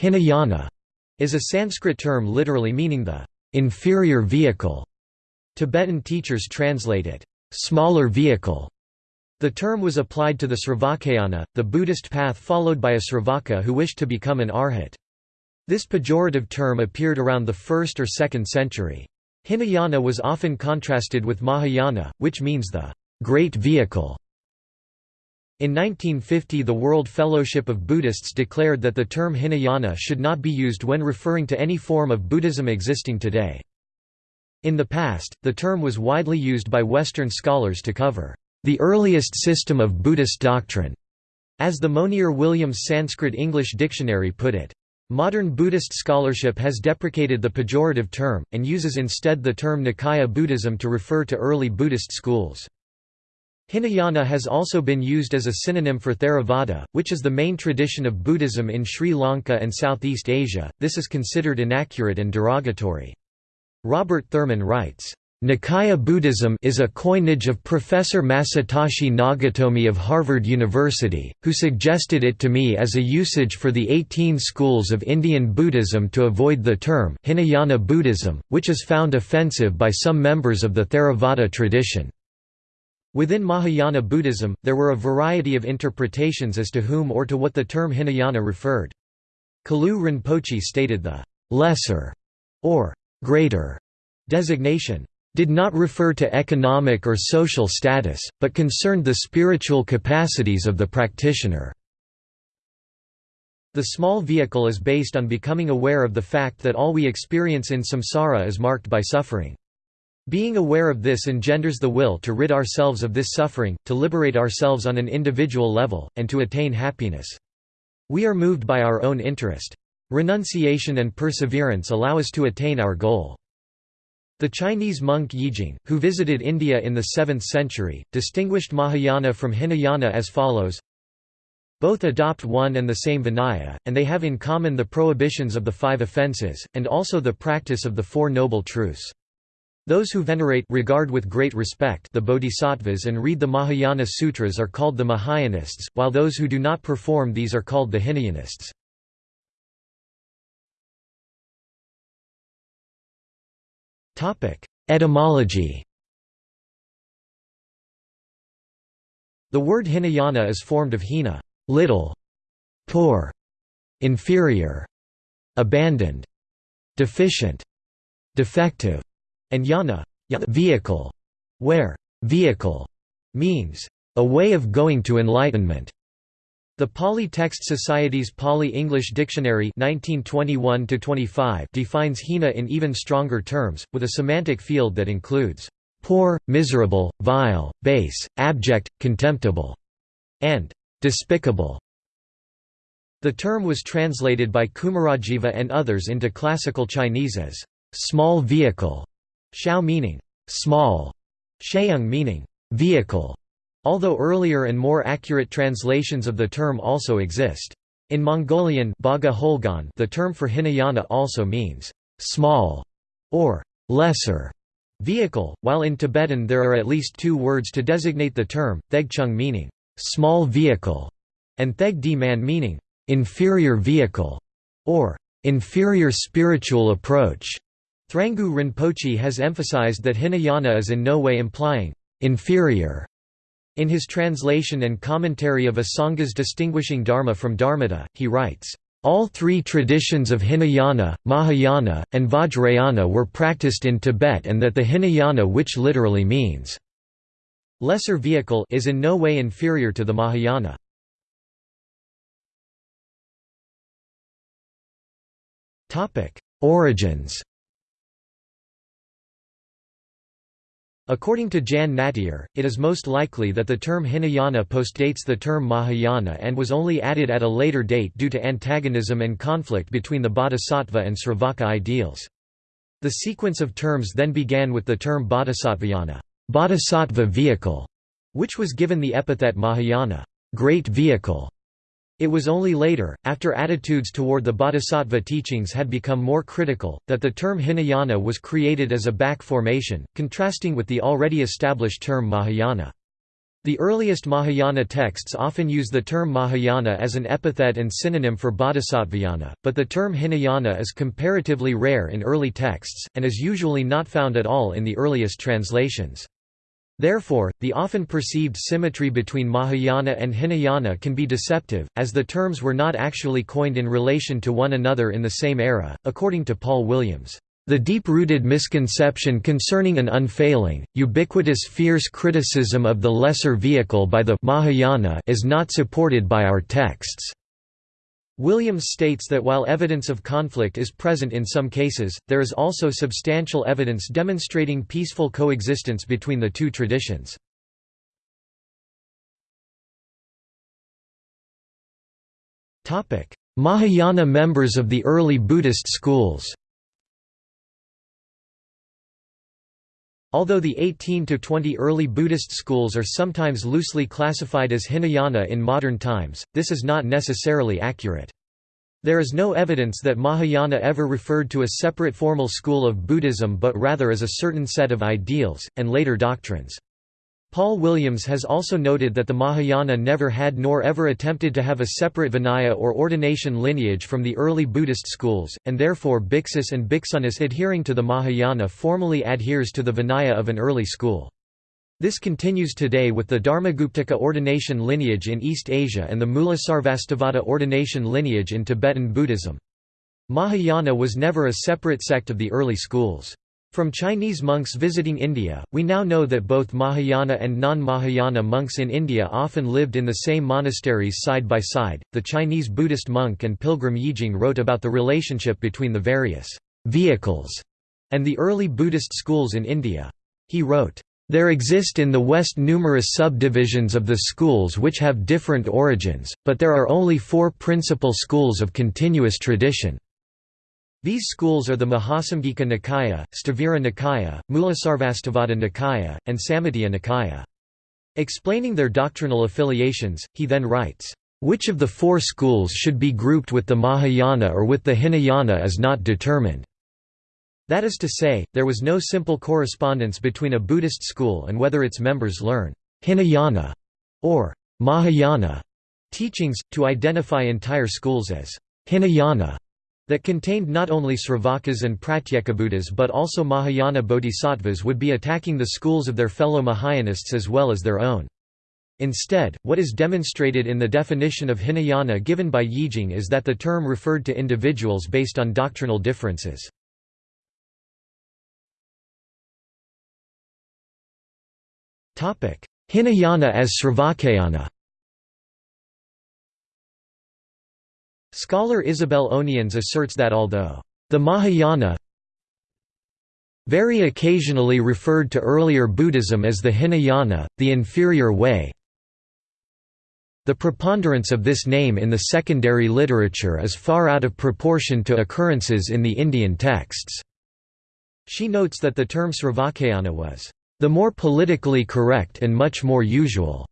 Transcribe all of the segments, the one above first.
Hinayana is a Sanskrit term literally meaning the inferior vehicle. Tibetan teachers translate it, smaller vehicle. The term was applied to the Sravakayana, the Buddhist path followed by a Sravaka who wished to become an arhat. This pejorative term appeared around the 1st or 2nd century. Hinayana was often contrasted with Mahayana, which means the great vehicle. In 1950 the World Fellowship of Buddhists declared that the term Hinayana should not be used when referring to any form of Buddhism existing today. In the past, the term was widely used by Western scholars to cover the earliest system of Buddhist doctrine, as the Monier-Williams Sanskrit-English Dictionary put it. Modern Buddhist scholarship has deprecated the pejorative term, and uses instead the term Nikaya Buddhism to refer to early Buddhist schools. Hinayana has also been used as a synonym for Theravada, which is the main tradition of Buddhism in Sri Lanka and Southeast Asia. This is considered inaccurate and derogatory. Robert Thurman writes, Nikaya Buddhism is a coinage of Professor Masatoshi Nagatomi of Harvard University, who suggested it to me as a usage for the 18 schools of Indian Buddhism to avoid the term Hinayana Buddhism, which is found offensive by some members of the Theravada tradition. Within Mahayana Buddhism, there were a variety of interpretations as to whom or to what the term Hinayana referred. Kalu Rinpoche stated the «lesser» or «greater» designation did not refer to economic or social status, but concerned the spiritual capacities of the practitioner. The small vehicle is based on becoming aware of the fact that all we experience in samsara is marked by suffering. Being aware of this engenders the will to rid ourselves of this suffering, to liberate ourselves on an individual level, and to attain happiness. We are moved by our own interest. Renunciation and perseverance allow us to attain our goal. The Chinese monk Yijing, who visited India in the 7th century, distinguished Mahayana from Hinayana as follows Both adopt one and the same Vinaya, and they have in common the prohibitions of the five offences, and also the practice of the Four Noble Truths. Those who venerate regard with great respect the bodhisattvas and read the Mahayana sutras are called the Mahayanists, while those who do not perform these are called the Hinayanists. Etymology The word Hinayana is formed of hina little, poor, inferior, abandoned, deficient, defective, and yana vehicle, where vehicle means a way of going to enlightenment. The Pali Text Society's Pali English Dictionary 1921 defines hina in even stronger terms, with a semantic field that includes poor, miserable, vile, base, abject, contemptible, and despicable. The term was translated by Kumarajiva and others into classical Chinese as small vehicle Xiao meaning small, Sheiyang meaning vehicle, although earlier and more accurate translations of the term also exist. In Mongolian the term for Hinayana also means small or lesser vehicle, while in Tibetan there are at least two words to designate the term, thegchung meaning small vehicle and theg man meaning inferior vehicle or inferior spiritual approach. Thrangu Rinpoche has emphasized that Hinayana is in no way implying inferior. In his translation and commentary of Asanga's distinguishing Dharma from Dharmata, he writes, all three traditions of Hinayana, Mahayana, and Vajrayana were practiced in Tibet and that the Hinayana which literally means lesser vehicle is in no way inferior to the Mahayana. Origins According to Jan Nattier, it is most likely that the term Hinayana postdates the term Mahayana and was only added at a later date due to antagonism and conflict between the Bodhisattva and Sravaka ideals. The sequence of terms then began with the term Bodhisattvayana bodhisattva vehicle", which was given the epithet Mahayana great vehicle", it was only later, after attitudes toward the bodhisattva teachings had become more critical, that the term Hinayana was created as a back formation, contrasting with the already established term Mahayana. The earliest Mahayana texts often use the term Mahayana as an epithet and synonym for Bodhisattvayana, but the term Hinayana is comparatively rare in early texts, and is usually not found at all in the earliest translations. Therefore, the often perceived symmetry between Mahayana and Hinayana can be deceptive, as the terms were not actually coined in relation to one another in the same era, according to Paul Williams. The deep-rooted misconception concerning an unfailing, ubiquitous fierce criticism of the lesser vehicle by the Mahayana is not supported by our texts. Williams states that while evidence of conflict is present in some cases, there is also substantial evidence demonstrating peaceful coexistence between the two traditions. Mahayana members of the early Buddhist schools Although the 18 to 20 early Buddhist schools are sometimes loosely classified as Hinayana in modern times, this is not necessarily accurate. There is no evidence that Mahayana ever referred to a separate formal school of Buddhism but rather as a certain set of ideals, and later doctrines. Paul Williams has also noted that the Mahayana never had nor ever attempted to have a separate Vinaya or ordination lineage from the early Buddhist schools, and therefore Bhiksus and Bhiksunis adhering to the Mahayana formally adheres to the Vinaya of an early school. This continues today with the Dharmaguptaka ordination lineage in East Asia and the Mulasarvastivada ordination lineage in Tibetan Buddhism. Mahayana was never a separate sect of the early schools. From Chinese monks visiting India, we now know that both Mahayana and non-Mahayana monks in India often lived in the same monasteries side by side. The Chinese Buddhist monk and pilgrim Yijing wrote about the relationship between the various vehicles and the early Buddhist schools in India. He wrote, there exist in the West numerous subdivisions of the schools which have different origins, but there are only four principal schools of continuous tradition. These schools are the Mahasamgika Nikaya, Sthavira Nikaya, Mulasarvastivada Nikaya, and Sammitiya Nikaya. Explaining their doctrinal affiliations, he then writes, "...which of the four schools should be grouped with the Mahayana or with the Hinayana is not determined." That is to say, there was no simple correspondence between a Buddhist school and whether its members learn Hinayana or Mahayana teachings, to identify entire schools as Hinayana that contained not only Sravakas and Pratyekabuddhas but also Mahayana bodhisattvas would be attacking the schools of their fellow Mahayanists as well as their own. Instead, what is demonstrated in the definition of Hinayana given by Yijing is that the term referred to individuals based on doctrinal differences. Hinayana as Sravakayana Scholar Isabel Onians asserts that although the Mahayana very occasionally referred to earlier Buddhism as the Hinayana, the inferior way, the preponderance of this name in the secondary literature is far out of proportion to occurrences in the Indian texts. She notes that the term Sravakayana was the more politically correct and much more usual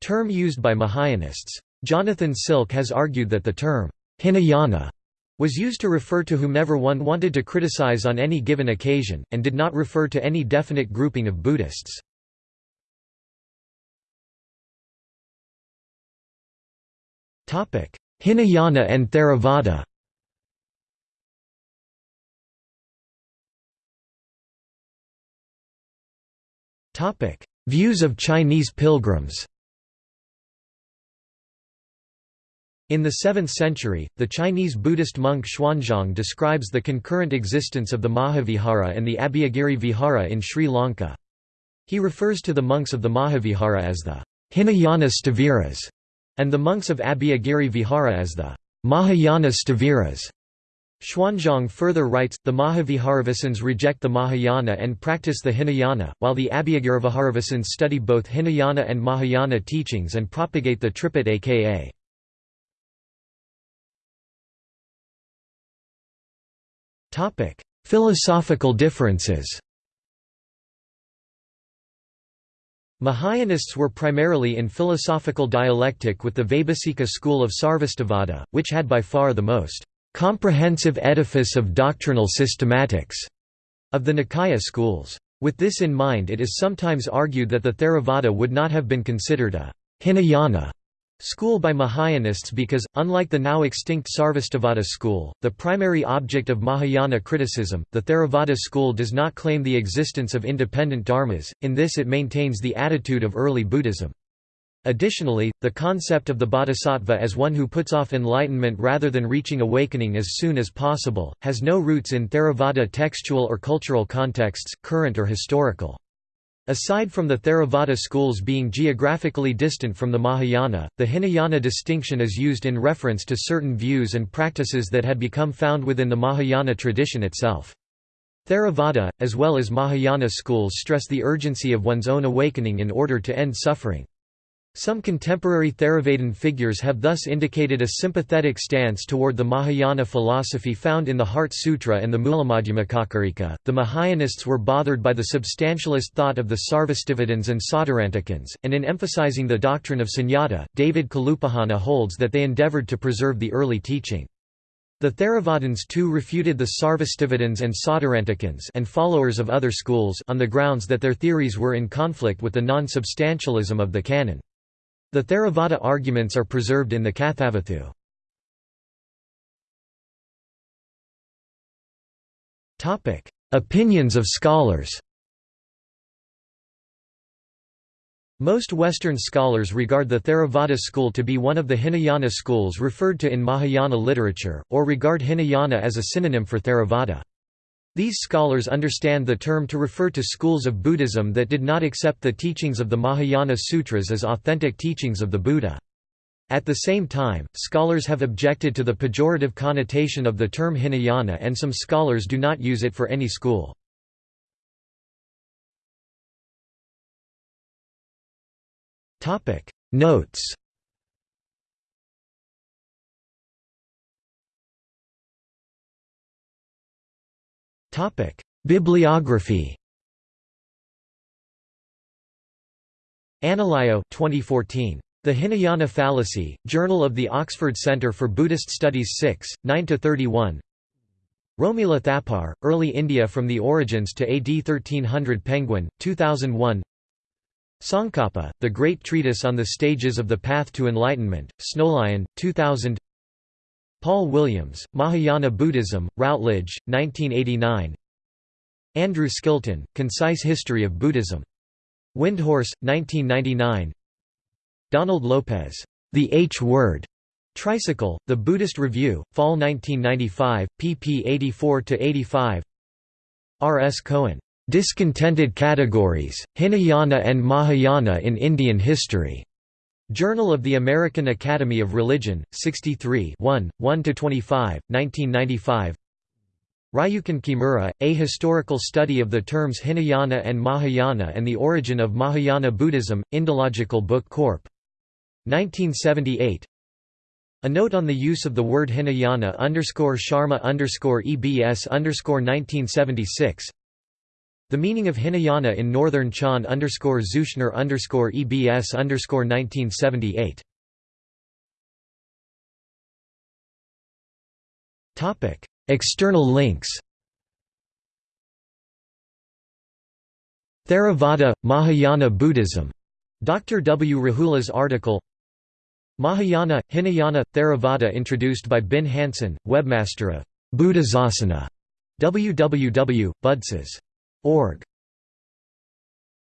term used by Mahayanists. Jonathan Silk has argued that the term, Hinayana, was used to refer to whomever one wanted to criticize on any given occasion, and did not refer to any definite grouping of Buddhists. Hinayana and Theravada Views of Chinese pilgrims In the 7th century, the Chinese Buddhist monk Xuanzang describes the concurrent existence of the Mahavihara and the Abhayagiri Vihara in Sri Lanka. He refers to the monks of the Mahavihara as the Hinayana Sthaviras, and the monks of Abhayagiri Vihara as the Mahayana Sthaviras. Xuanzang further writes, the Mahaviharavasins reject the Mahayana and practice the Hinayana, while the Abhayagiriviharavasins study both Hinayana and Mahayana teachings and propagate the Tripitaka. Topic: Philosophical differences. Mahayanists were primarily in philosophical dialectic with the Vaibhasika school of Sarvastivada, which had by far the most comprehensive edifice of doctrinal systematics of the Nikaya schools. With this in mind it is sometimes argued that the Theravada would not have been considered a Hinayana school by Mahayanists because, unlike the now extinct Sarvastivada school, the primary object of Mahayana criticism, the Theravada school does not claim the existence of independent dharmas, in this it maintains the attitude of early Buddhism. Additionally, the concept of the bodhisattva as one who puts off enlightenment rather than reaching awakening as soon as possible, has no roots in Theravada textual or cultural contexts, current or historical. Aside from the Theravada schools being geographically distant from the Mahayana, the Hinayana distinction is used in reference to certain views and practices that had become found within the Mahayana tradition itself. Theravada, as well as Mahayana schools stress the urgency of one's own awakening in order to end suffering. Some contemporary Theravadan figures have thus indicated a sympathetic stance toward the Mahayana philosophy found in the Heart Sutra and the Mulamadhyamakakarika. The Mahayanists were bothered by the substantialist thought of the Sarvastivadins and Sautrantikins, and in emphasizing the doctrine of sunyata, David Kalupahana holds that they endeavored to preserve the early teaching. The Theravadins too refuted the Sarvastivadins and Sautrantikins and followers of other schools on the grounds that their theories were in conflict with the non-substantialism of the canon. The Theravada arguments are preserved in the Kathavatthu. Opinions of scholars Most Western scholars regard the Theravada school to be one of the Hinayana schools referred to in Mahayana literature, or regard Hinayana as a synonym for Theravada. These scholars understand the term to refer to schools of Buddhism that did not accept the teachings of the Mahayana Sutras as authentic teachings of the Buddha. At the same time, scholars have objected to the pejorative connotation of the term Hinayana and some scholars do not use it for any school. Notes Bibliography. Analayo 2014. The Hinayana Fallacy, Journal of the Oxford Centre for Buddhist Studies 6, 9–31 Romila Thapar, Early India from the Origins to AD 1300 Penguin, 2001 Tsongkhapa, The Great Treatise on the Stages of the Path to Enlightenment, Snowlion, 2000 Paul Williams, Mahayana Buddhism, Routledge, 1989 Andrew Skilton, Concise History of Buddhism. Windhorse, 1999 Donald Lopez, The H Word, Tricycle, The Buddhist Review, Fall 1995, pp 84–85 R. S. Cohen, "'Discontented Categories, Hinayana and Mahayana in Indian History' Journal of the American Academy of Religion, 63 1, 1–25, 1995 Ryukin Kimura, A Historical Study of the Terms Hinayana and Mahayana and the Origin of Mahayana Buddhism, Indological Book Corp. 1978 A note on the use of the word Hinayana Sharma EBS underscore 1976 the meaning of Hinayana in Northern Chan underscore Zushner underscore EBS underscore 1978. Topic: External links. Theravada, Mahayana Buddhism. Dr. W. Rahula's article. Mahayana, Hinayana, Theravada introduced by Binh Anson, webmaster of Buddhasasana. www.buddhas.org